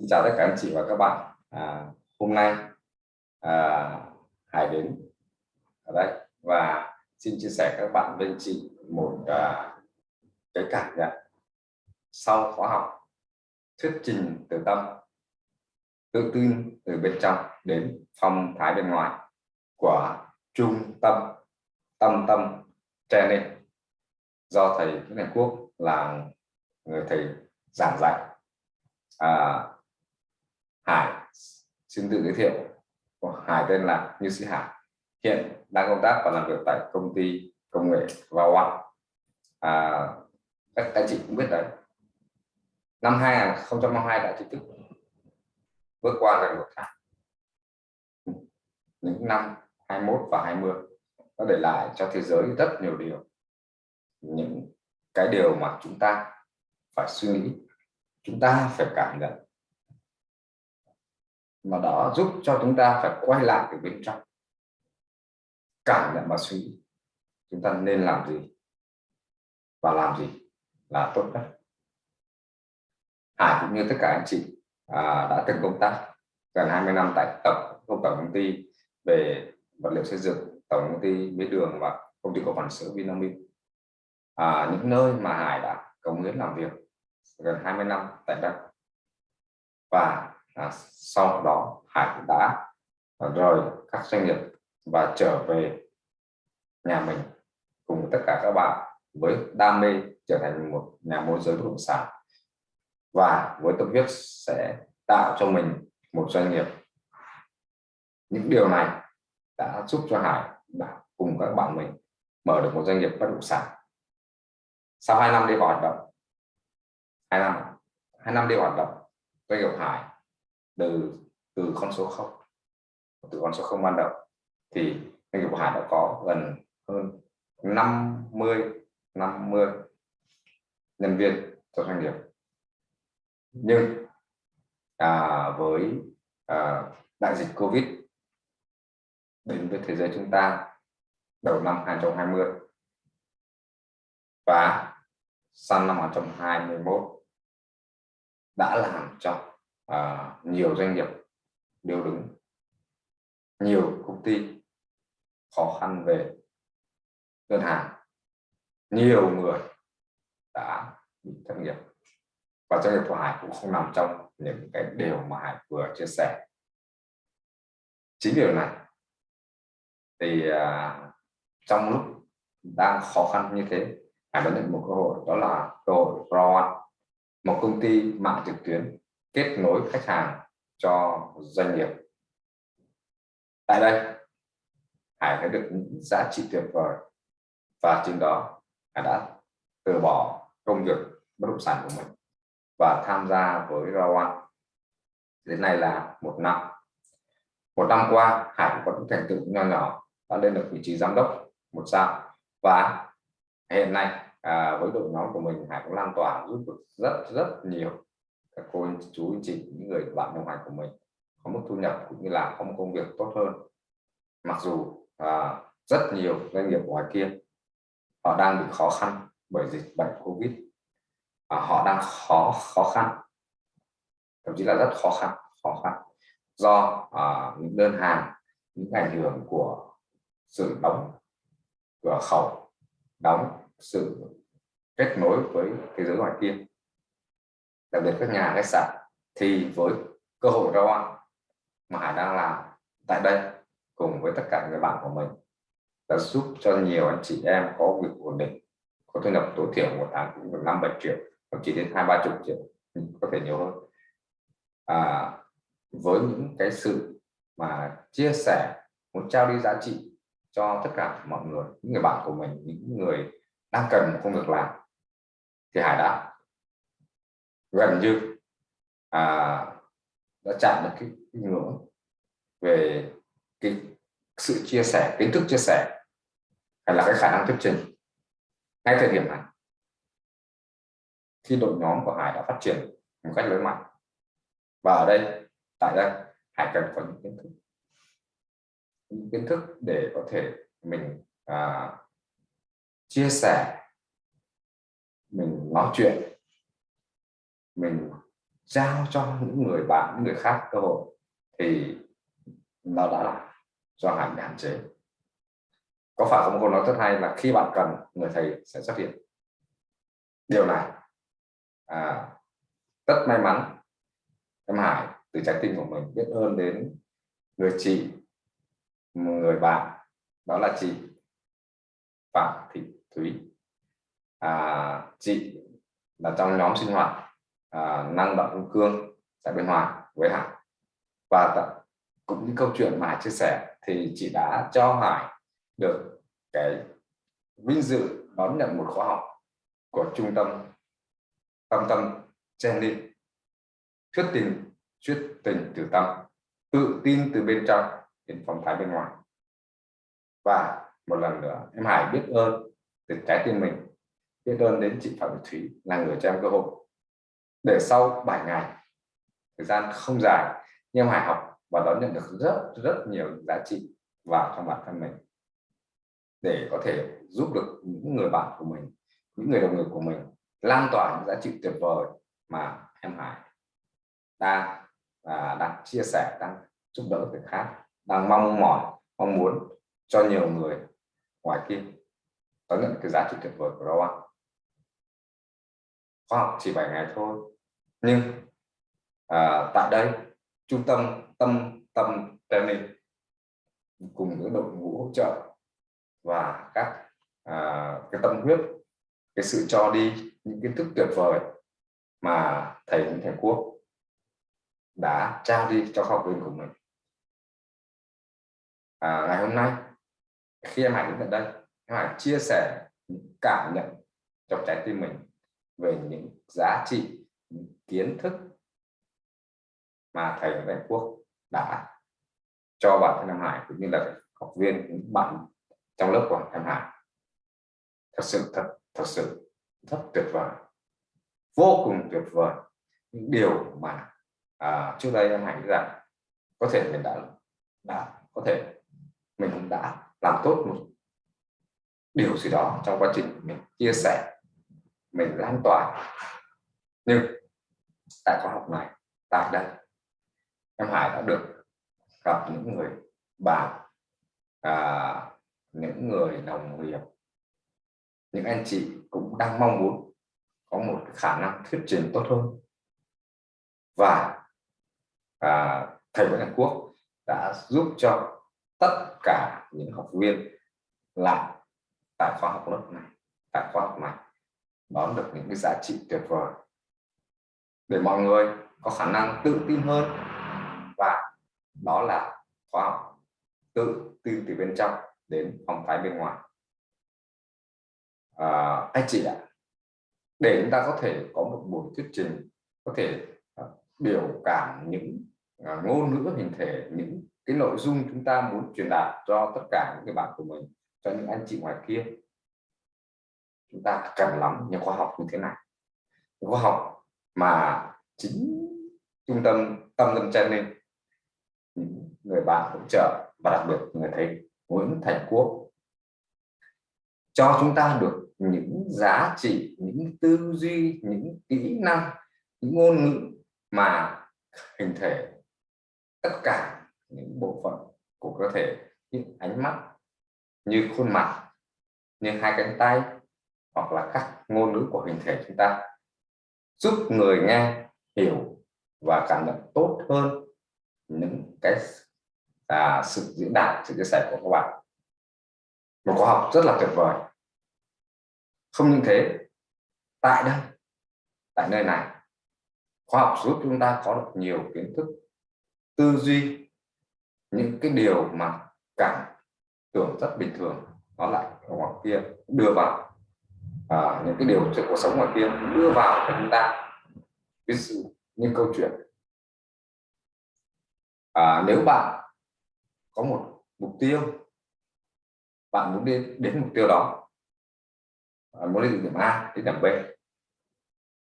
Xin chào tất cả anh chị và các bạn. À, hôm nay à, Hải đến. À, Ở đây và xin chia sẻ các bạn với anh chị một à, cái cảm nhận sau khóa học thuyết trình từ tâm tự tin từ bên trong đến phong thái bên ngoài của trung tâm tâm tâm training. Do thầy Nguyễn Thành Quốc là người thầy giảng dạy. À, Hải. Xin tự giới thiệu. Hải tên là Như Sĩ Hải. Hiện đang công tác và làm việc tại công ty công nghệ vào One à, các anh chị cũng biết đấy. Năm 2022 đã chính thức bước qua gần một tháng những năm 21 và 20 nó để lại cho thế giới rất nhiều điều. Những cái điều mà chúng ta phải suy nghĩ chúng ta phải cảm nhận mà đó giúp cho chúng ta phải quay lại từ bên trong. Cảm nhận và suy nghĩ. Chúng ta nên làm gì? Và làm gì là tốt nhất? Hải cũng như tất cả anh chị à, đã từng công tác gần 20 năm tại tổng công tổng công ty về vật liệu xây dựng tổng công ty mía đường và công ty cổ phần sữa Vinamilk. À, những nơi mà Hải đã cống hiến làm việc gần 20 năm tại đây và à, sau đó Hải đã à, rời các doanh nghiệp và trở về nhà mình cùng tất cả các bạn với đam mê trở thành một nhà môi giới bất động sản. Và với tâm huyết sẽ tạo cho mình một doanh nghiệp. Những điều này đã giúp cho Hải đã cùng các bạn mình mở được một doanh nghiệp bất động sản. Sau 2 năm đi vào hoạt động hai năm hai năm đi hoạt động doanh nghiệp Hải từ từ con số 0 từ con số 0 ban đầu. Thì doanh nghiệp của Hải đã có gần hơn 50 50 nhân viên cho doanh nghiệp. Nhưng à, với à, đại dịch Covid đến với thế giới chúng ta đầu năm 2020 và sang năm 2021 đã làm cho à, nhiều doanh nghiệp đều đứng. Nhiều công ty khó khăn về ngân hàng. Nhiều người đã bị thất nghiệp. Và doanh nghiệp của Hải cũng không nằm trong những cái điều mà Hải vừa chia sẻ. Chính điều này thì à, trong lúc đang khó khăn như thế Hải đã nhận một cơ hội đó là cơ hội RAW một công ty mạng trực tuyến kết nối khách hàng cho doanh nghiệp. Tại đây Hải thấy được những giá trị tuyệt vời và trên đó Hải đã từ bỏ công việc bất động sản của mình và tham gia với Rawan. Đến nay là một năm. Một năm qua Hải có những thành tựu nho nhỏ đã lên được vị trí giám đốc một sao. Và hiện nay à, với đội nhóm của mình Hải cũng lan tỏa giúp được rất rất nhiều các cô chú anh chị những người bạn đồng hành của mình có mức thu nhập cũng như là có một công việc tốt hơn. Mặc dù à, rất nhiều doanh nghiệp ngoài kia họ đang bị khó khăn bởi dịch bệnh covid. À, họ đang khó khó khăn thậm chí là rất khó khăn khó khăn do à, những đơn hàng những ảnh hưởng của sự đóng cửa khẩu đóng sự kết nối với thế giới ngoài kia đặc biệt các nhà khách sạn thì với cơ hội ra mà Hải đang làm tại đây cùng với tất cả người bạn của mình đã giúp cho nhiều anh chị em có việc ổn định có thu nhập tối thiểu một tháng cũng được năm bảy triệu thậm chí đến hai ba chục triệu có thể nhiều hơn. À, với những cái sự mà chia sẻ muốn trao đi giá trị cho tất cả mọi người những người bạn của mình những người đang cần một công việc làm thì Hải đã gần như à, đã chạm được cái, cái ngưỡng về cái sự chia sẻ kiến thức chia sẻ hay là cái khả năng thuyết trình ngay thời điểm này. Khi đội nhóm của Hải đã phát triển một cách lớn mạnh và ở đây tại đây Hải cần có những kiến thức. Những kiến thức để có thể mình à, chia sẻ mình nói chuyện mình giao cho những người bạn những người khác cơ hội thì nó đã là do hạnh hạn chế. Có phải không? Câu nói rất hay là khi bạn cần người thầy sẽ xuất hiện. Điều này à, rất may mắn. Em Hải từ trái tim của mình biết ơn đến người chị người bạn đó là chị Phạm Thị Thúy. À, chị là trong nhóm sinh hoạt à, năng động hương cương tại bên Hòa với Hải và cũng như câu chuyện mà chia sẻ thì chị đã cho Hải được cái vinh dự đón nhận một khóa học của trung tâm tâm tâm Jenny thuyết tình thuyết tình từ tâm tự tin từ bên trong đến phong thái bên ngoài. Và một lần nữa em Hải biết ơn từ trái tim mình biết ơn đến chị Phạm Thúy là người cho em cơ hội để sau 7 ngày, thời gian không dài, nhưng Hải học và đón nhận được rất rất nhiều giá trị vào trong bản thân mình. Để có thể giúp được những người bạn của mình, những người đồng nghiệp của mình lan tỏa những giá trị tuyệt vời mà em Hải đang và đang chia sẻ, đang giúp đỡ người khác, đang mong mỏi, mong muốn cho nhiều người ngoài kia đón nhận cái giá trị tuyệt vời của Rowan. Khoa học chỉ 7 ngày thôi nhưng à, tại đây trung tâm tâm tâm training cùng với đội ngũ hỗ trợ và các à, cái tâm huyết cái sự cho đi những kiến thức tuyệt vời mà thầy những thầy quốc đã trao đi cho học viên của mình. À, ngày hôm nay khi em Hải đến tận đây em Hải chia sẻ những cảm nhận trong trái tim mình về những giá trị kiến thức mà thầy ở Đại Quốc đã cho bản thân Nam Hải cũng như là học viên những bạn trong lớp của Nam Hải. Thật sự thật thật sự rất tuyệt vời vô cùng tuyệt vời. Những điều mà à, trước đây Nam Hải nghĩ rằng có thể mình đã đã có thể mình cũng đã làm tốt một điều gì đó trong quá trình mình chia sẻ mình lan tỏa. Nhưng tại khóa học này tại đây. Em Hải đã được gặp những người bạn à, những người đồng nghiệp. Những anh chị cũng đang mong muốn có một khả năng thuyết trình tốt hơn. Và à, thầy Nguyễn Hàn Quốc đã giúp cho tất cả những học viên lại tại khoa học lớp này tại khoa học này đón được những cái giá trị tuyệt vời để mọi người có khả năng tự tin hơn. Và đó là khoa học tự tin từ bên trong đến phong thái bên ngoài. À, anh chị ạ để chúng ta có thể có một buổi thuyết trình có thể à, biểu cảm những à, ngôn ngữ hình thể những cái nội dung chúng ta muốn truyền đạt cho tất cả những cái bạn của mình cho những anh chị ngoài kia. Chúng ta cần lắm những khoa học như thế này. Khoa học mà chính trung tâm tâm tâm chân linh những người bạn hỗ trợ và đặc biệt người thầy Nguyễn Thành Quốc, cho chúng ta được những giá trị, những tư duy, những kỹ năng, những ngôn ngữ mà hình thể tất cả những bộ phận của cơ thể như ánh mắt, như khuôn mặt, như hai cánh tay hoặc là các ngôn ngữ của hình thể chúng ta giúp người nghe hiểu và cảm nhận tốt hơn những cái à, sự diễn đạt sự chia sẻ của các bạn. Một khóa học rất là tuyệt vời. Không những thế tại đây tại nơi này khoa học giúp chúng ta có được nhiều kiến thức tư duy những cái điều mà cảm tưởng rất bình thường nó lại ở ngoài kia đưa vào à, những cái điều trong cuộc sống ngoài kia đưa vào cho chúng ta ví dụ như câu chuyện. À, nếu bạn có một mục tiêu bạn muốn đi đến mục tiêu đó à, muốn đi điểm A đến điểm B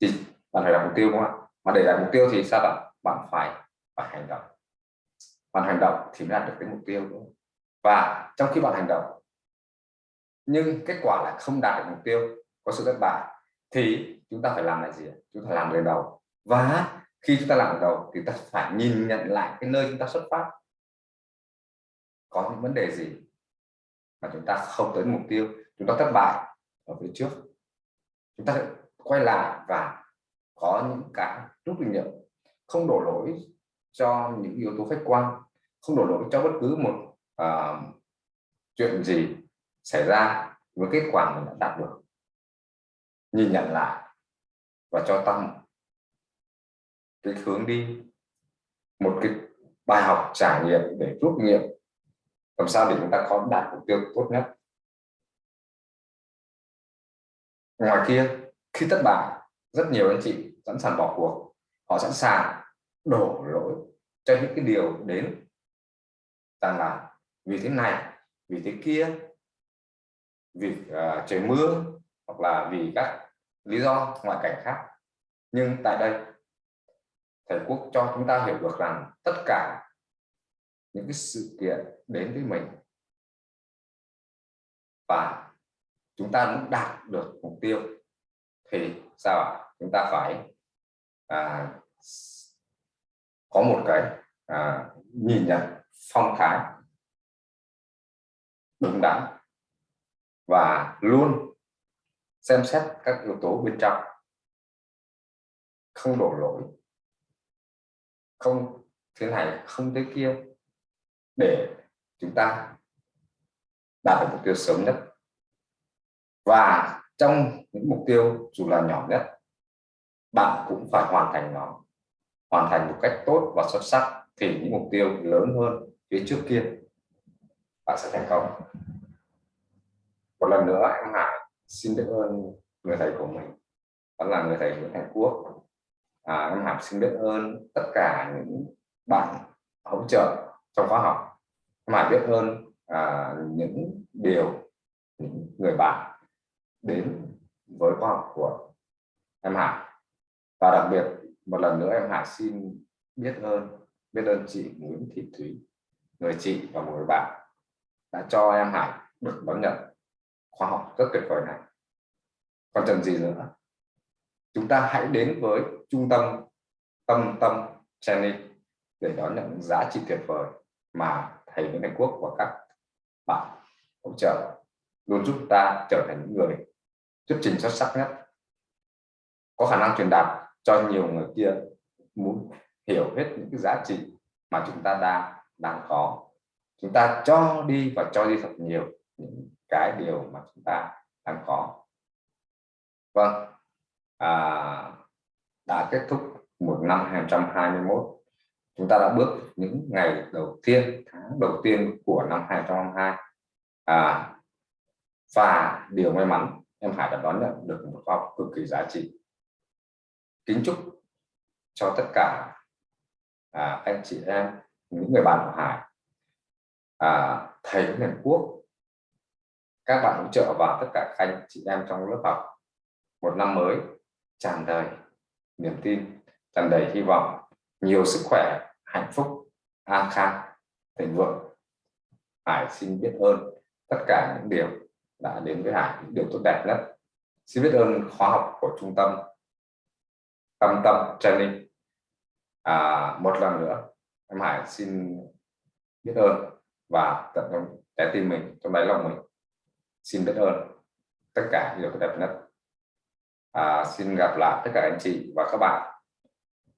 thì bạn phải đặt mục tiêu đúng không ạ? Mà để đạt mục tiêu thì sao bạn? Bạn phải phải hành động. Bạn hành động thì mới đạt được cái mục tiêu đúng và trong khi bạn hành động nhưng kết quả lại không đạt được mục tiêu có sự thất bại thì chúng ta phải làm lại gì chúng ta làm lần đầu. Và khi chúng ta làm đầu thì ta phải nhìn nhận lại cái nơi chúng ta xuất phát. Có những vấn đề gì mà chúng ta không tới mục tiêu chúng ta thất bại ở phía trước? Chúng ta quay lại và có những cái rút kinh nghiệm không đổ lỗi cho những yếu tố khách quan không đổ lỗi cho bất cứ một uh, chuyện gì xảy ra với kết quả mình đã đạt được nhìn nhận lại và cho tăng cái hướng đi một cái bài học trải nghiệm để rút nghiệm làm sao để chúng ta có đạt mục tiêu tốt nhất. Ngoài kia khi thất bại rất nhiều anh chị sẵn sàng bỏ cuộc. Họ sẵn sàng đổ lỗi cho những cái điều đến rằng là vì thế này vì thế kia vì uh, trời mưa hoặc là vì các lý do ngoại cảnh khác. Nhưng tại đây thầy quốc cho chúng ta hiểu được rằng tất cả những cái sự kiện đến với mình và chúng ta muốn đạt được mục tiêu thì sao ạ? Chúng ta phải à, có một cái à, nhìn nhận phong thái đúng đắn và luôn xem xét các yếu tố bên trong. Không đổ lỗi. Không thế này, không thế kia. Để chúng ta đạt được mục tiêu sớm nhất. Và trong những mục tiêu dù là nhỏ nhất, bạn cũng phải hoàn thành nó. Hoàn thành một cách tốt và xuất sắc thì những mục tiêu lớn hơn phía trước kia, bạn sẽ thành công. Một lần nữa, em Hải xin biết ơn người thầy của mình. Đó là người thầy Nguyễn Hải Quốc. À, em Hải xin biết ơn tất cả những bạn hỗ trợ trong khóa học. Em biết ơn à, những điều những người bạn đến với khóa học của em Hải và đặc biệt một lần nữa em Hải xin biết ơn biết ơn chị Nguyễn Thị Thúy người chị và một người bạn đã cho em Hải được đón nhận khóa học rất tuyệt vời này. Còn cần gì nữa? Chúng ta hãy đến với trung tâm tâm tâm training để đón nhận giá trị tuyệt vời mà thầy Nguyễn Thành Quốc và các bạn hỗ trợ, luôn giúp ta trở thành những người thuyết trình xuất sắc nhất. Có khả năng truyền đạt cho nhiều người kia muốn hiểu hết những cái giá trị mà chúng ta đang đang có. Chúng ta cho đi và cho đi thật nhiều những cái điều mà chúng ta đang có. Vâng à, đã kết thúc một năm 2021 chúng ta đã bước những ngày đầu tiên tháng đầu tiên của năm 2022 à, và điều may mắn em Hải đã đón nhận được một khóa học cực kỳ giá trị. Kính chúc cho tất cả à, anh chị em những người bạn của Hải à, thầy Nguyễn Quốc các bạn hỗ trợ vào tất cả các anh chị em trong lớp học một năm mới tràn đầy niềm tin tràn đầy hy vọng nhiều sức khỏe hạnh phúc an khang thịnh vượng. Hải xin biết ơn tất cả những điều đã đến với Hải những điều tốt đẹp nhất. Xin biết ơn khóa học của trung tâm tâm tâm training. À, một lần nữa em Hải xin biết ơn và tận trong trái tim mình trong đáy lòng mình xin biết ơn tất cả điều tốt đẹp nhất. À, xin gặp lại tất cả anh chị và các bạn.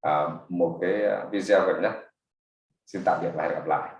À, một cái video gần nhất. Xin tạm biệt và hẹn gặp lại.